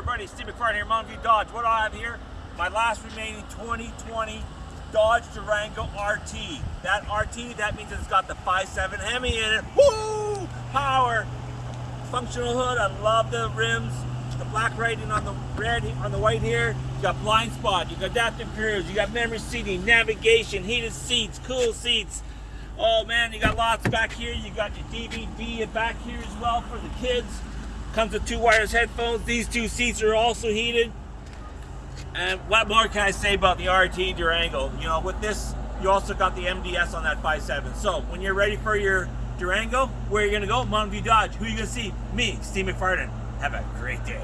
everybody? Steve McFarland here, Mountain View Dodge. What do I have here? My last remaining 2020 Dodge Durango RT. That RT, that means it's got the 5.7 Hemi in it. Woo! Power! Functional hood, I love the rims. The black writing on the red, on the white here. You got blind spot, you got adaptive cruise, you got memory seating, navigation, heated seats, cool seats. Oh man, you got lots back here. You got your DVD back here as well for the kids. Comes with two wireless headphones. These two seats are also heated. And what more can I say about the RT Durango? You know, with this, you also got the MDS on that 5.7. So when you're ready for your Durango, where are you gonna go? Mountain View Dodge. Who are you gonna see? Me, Steve McFarland. Have a great day.